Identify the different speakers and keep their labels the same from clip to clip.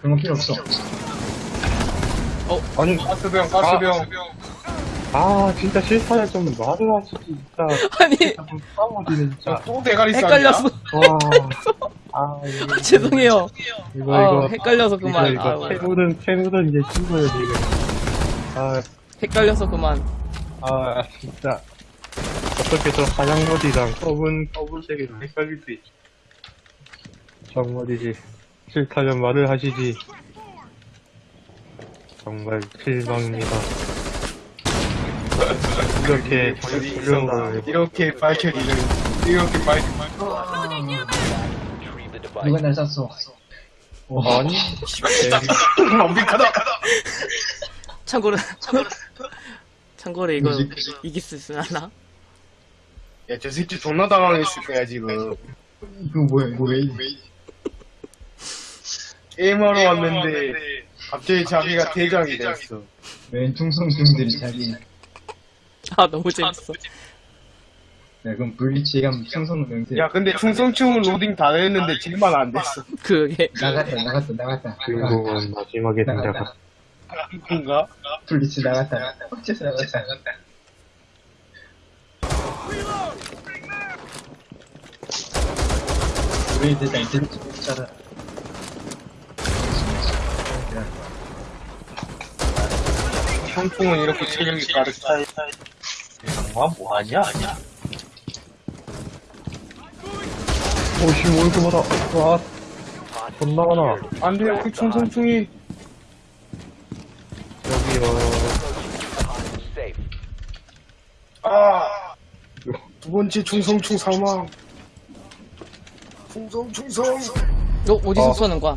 Speaker 1: 그런 거 필요 없어.
Speaker 2: 아니,
Speaker 3: 가스병, 가스병.
Speaker 2: 아, 진짜 실사를 좀 말을 하시지, 진짜.
Speaker 4: 아니
Speaker 2: 진짜.
Speaker 3: 또 대가리 싸움이야?
Speaker 4: 헷갈렸어
Speaker 2: 와. 아, 이거.
Speaker 4: 죄송해요
Speaker 2: 이거,
Speaker 4: 아
Speaker 2: 이거.
Speaker 4: 헷갈려서
Speaker 2: 이거,
Speaker 4: 그만
Speaker 2: 이거,
Speaker 4: 아,
Speaker 2: 채무든, 채무든 이제 친구예요, 지금. 아,
Speaker 4: 헷갈려서 그만
Speaker 2: 아, 진짜. 어떻게 저 하얀 머리랑 검은, 검은색이랑 헷갈릴 수 있지. 정말이지. 싫다면 말을 하시지. 정말 실망입니다. 이렇게 훌륭한 걸
Speaker 3: 이렇게 밝혀지는, 이렇게 밝혀지는.
Speaker 1: 누가 날 쐈어.
Speaker 2: 아니
Speaker 3: 완벽하다!
Speaker 4: 참고로 참고로 이거? 이길 수 있으나
Speaker 3: 야, 저 새끼 존나 당황했을 거야, 지금.
Speaker 1: 이거 뭐야, 이거 왜, 왜.
Speaker 3: 게임하러 왔는데, 갑자기 자기가 대장이 됐어.
Speaker 1: 웬 충성충들이 자기.
Speaker 4: 아 너무 재밌어
Speaker 1: 야, 그럼 블리치에 가면 충성 명세.
Speaker 3: 야, 근데 충성충은 로딩 다 했는데 질만 안 됐어.
Speaker 4: 그게
Speaker 1: 나갔다, 나갔다, 나갔다.
Speaker 2: 주인공은 마지막에 등장한
Speaker 3: 뭔가?
Speaker 1: 블리치 나갔다. 어째서 나갔다. 우리 대장 블리치 못잖아.
Speaker 3: 청풍은 이렇게 체력이 가득 차. 와, 뭐하냐?
Speaker 2: 오씨 뭐 이렇게 많아 와 존나 많아
Speaker 3: 안 돼요, 그 충성충이. 아! 두 번째 충성충 사망. 충성, 충성!
Speaker 4: 어 어디서
Speaker 2: 어.
Speaker 4: 쏘는 거야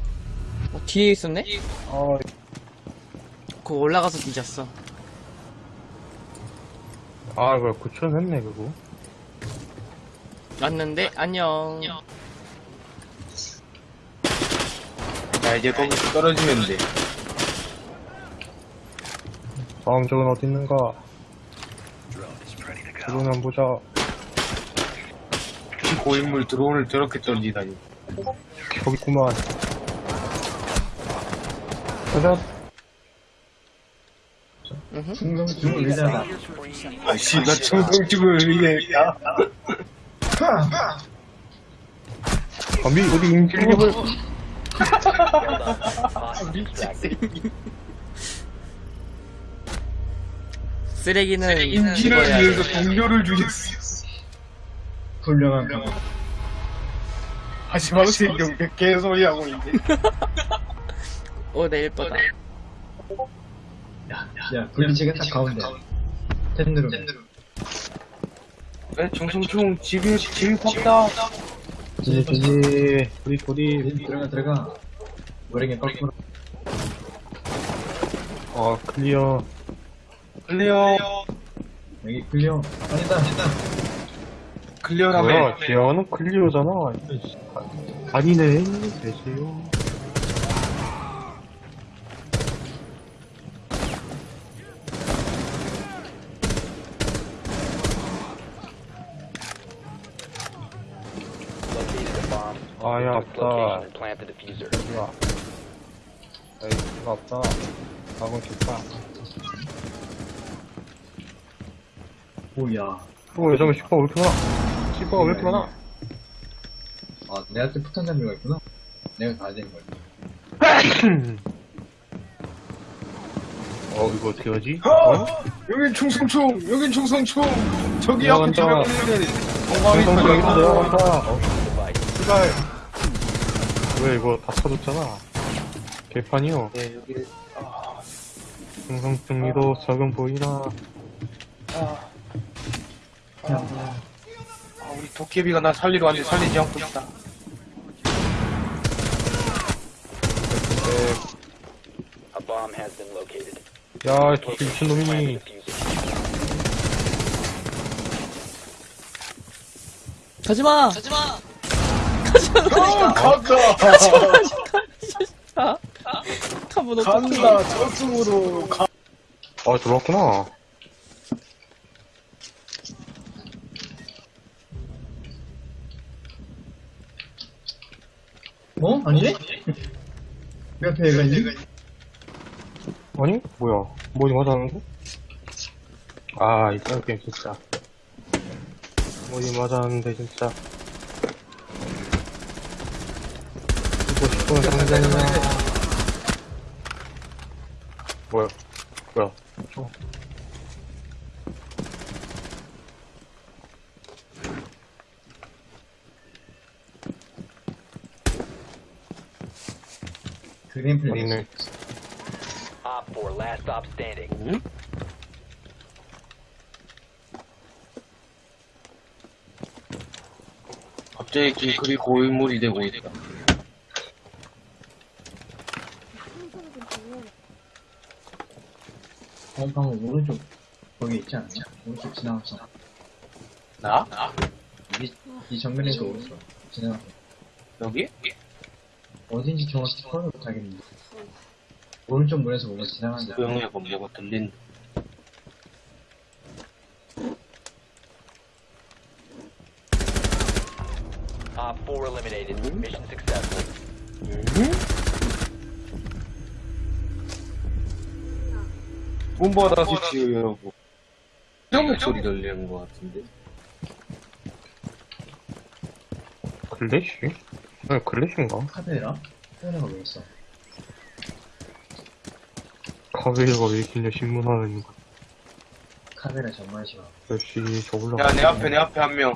Speaker 4: 어, 뒤에 있었네
Speaker 2: 아
Speaker 4: 그거 올라가서 뒤졌어
Speaker 2: 아, 그래, 구출했네, 그거.
Speaker 4: 왔는데 안녕
Speaker 3: 자, 이제 거기서 떨어지면 돼.
Speaker 2: 다음 적은 어디 있는가? 드론을 보자.
Speaker 3: 고인물 드론을 저렇게 던지다니.
Speaker 2: 저기 있구만. 가자.
Speaker 4: 으흠.
Speaker 1: 충성충을 위하다.
Speaker 3: 아씨, 나 충성충을 위해. 야.
Speaker 2: 감히 어디 임질림을.
Speaker 4: 쓰레기는
Speaker 3: 인지를
Speaker 4: 죽어야 돼.
Speaker 3: 위해서 동료를 죽였어.
Speaker 1: 훌륭한 거.
Speaker 3: 하지마, 새경 개소리 하고 있네.
Speaker 4: 오 내일 뻔다
Speaker 1: 야, 블리치가 딱 가운데. 텐드로.
Speaker 3: 네, 충성충 집이, 집이 팍다.
Speaker 2: 지지, 지지. 우리, 우리.
Speaker 1: 들어가, 들어가. 모래게 거꾸로.
Speaker 2: 아, clear.
Speaker 3: Clear.
Speaker 1: 여기 clear. 아니다, 아니다.
Speaker 3: clear라며.
Speaker 2: 뭐야, 지하는 clear잖아. 아니네. 되지요. 아야. 뭐야. 에이, 수가 없다. 가고 싶다.
Speaker 1: 오야.
Speaker 2: 어, 잠깐, 슈퍼 왜 이렇게 많아? 슈퍼가 왜 이렇게 많아?
Speaker 1: 아, 내한테 폭탄 장비가 있구나. 내가 가야 되는 거야.
Speaker 2: 어, 이거 어떻게 하지? 어?
Speaker 3: 여긴 충성충! 여긴 충성충! 저기
Speaker 2: 야,
Speaker 3: 앞에
Speaker 2: 간다.
Speaker 3: 들어가는데 공감이.
Speaker 2: 내려간다. 어, 씨발. 왜 이거 다 터졌잖아. 개판이요.
Speaker 3: 예, 여기, 아,
Speaker 2: 성성충리도 적은 보이나.
Speaker 3: 아, 아, 아, 우리 도깨비가 나 살리러 왔는데 살리지 않고 있다.
Speaker 5: A bomb has been located.
Speaker 2: 야, 저 미친놈이니.
Speaker 5: The diffuser.
Speaker 4: 가지마 가지마
Speaker 3: 어, 간다!
Speaker 4: 아 카본 어떡해
Speaker 3: 간다! 저승으로 가.
Speaker 2: 아, 들어왔구나.
Speaker 1: 아니네? 왜 앞에 얘가 있니?
Speaker 2: 아니? 뭐야. 뭐지 맞았는데? 아, 이딴 게임 진짜. 뭐지 맞았는데, 진짜. 죽고 싶은 상대냐. 뭐야. 뭐야. 어.
Speaker 1: 그린 플레이.
Speaker 2: 있네.
Speaker 5: Op 4, last stop standing.
Speaker 3: 갑자기 징크이 고인물이 되고 있다.
Speaker 1: 어, 방금 오른쪽 거기 있지 않냐? 오른쪽 지나갔어.
Speaker 3: 나?
Speaker 1: 이, 이 정면에서 오른쪽 지나갔어.
Speaker 3: 여기?
Speaker 1: 어딘지 정확히 파악을 못하겠는데. 오른쪽 문에서 뭔가 지나간다.
Speaker 3: 조용히 해봐, 뭐가 들린.
Speaker 5: Op 4 eliminated. Mission successful.
Speaker 3: 문 받아 스위치하고. 형 목소리 들리는 것 같은데.
Speaker 2: 글래 시? 아, 글래시인가?
Speaker 1: 카드라? 카드라가 왜 있어?
Speaker 2: 카베가 왜 길냐, 신문하는 거.
Speaker 1: 카드라 정말 싫어.
Speaker 2: 역시, 저 올라가.
Speaker 3: 야, 내 앞에, 내 앞에 한 명.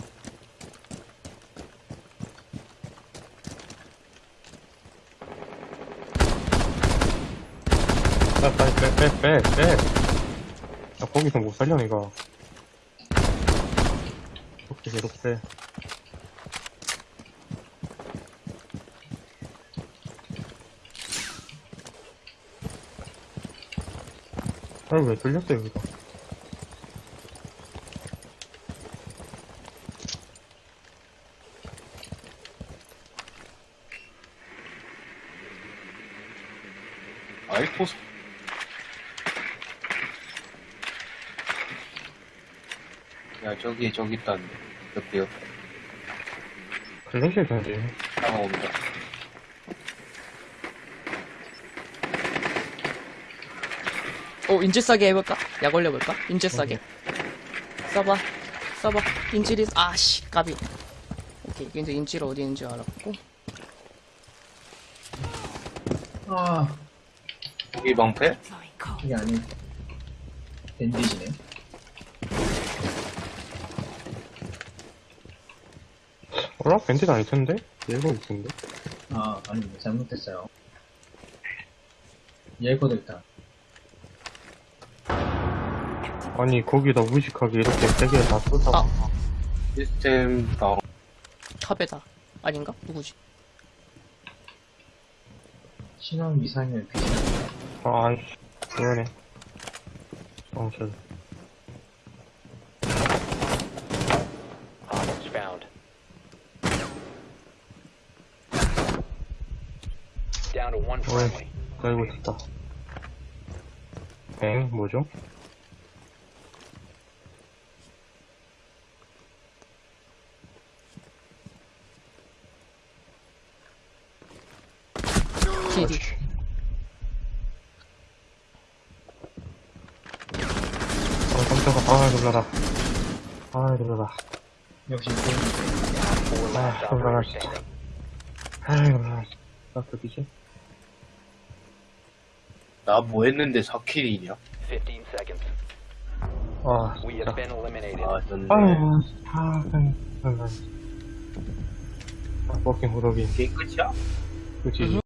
Speaker 2: 빼, 빨리 빼, 빼, 빼, 빼. 야, 거기서 못 살려, 내가. 이렇게, 빼. 아니, 왜 뚫렸어, 여기가?
Speaker 3: 아이포스. 야, 저기, 저기 있다는데. 옆에, 옆에.
Speaker 2: 글래시 던지.
Speaker 3: 다가온다.
Speaker 4: 어, 인질 싸게 해볼까? 약 올려볼까? 인질 싸게. 써봐. 써봐. 인질이, 아씨, 까비. 오케이, 이제 인질 어디 있는지 알았고.
Speaker 1: 아,
Speaker 3: 여기 방패?
Speaker 1: 이게 아니. 밴디지네.
Speaker 2: 어라? 밴드가 아닐 텐데? 얘가 있텐데
Speaker 1: 아, 아닙니다. 잘못했어요. 얘 거도 있다.
Speaker 2: 아니, 거기다 무식하게 이렇게 세개 다 쏟아.
Speaker 4: 아.
Speaker 3: 시스템 다운.
Speaker 4: 탑에다. 아닌가? 누구지?
Speaker 1: 신형 미사일 비슷
Speaker 2: 아, 아이씨. 어,
Speaker 5: found. Down to one friendly.
Speaker 2: 깔고 있었다. 엥? 뭐죠?
Speaker 4: PD.
Speaker 2: 아, 깜짝아. 아, 놀라라. 아, 놀라라.
Speaker 1: 역시 그
Speaker 2: Ah, on.
Speaker 5: operator standing.
Speaker 2: 아, 놀라라. 나 그기지?
Speaker 3: 나 뭐 했는데 4킬이냐?
Speaker 5: 15 seconds.
Speaker 2: 아,
Speaker 5: We
Speaker 2: 진짜.
Speaker 3: 아, 전
Speaker 2: 아유, 아, 놀라. 아, 버킹 호덕이.
Speaker 3: 게임 끝이야?
Speaker 2: 그치.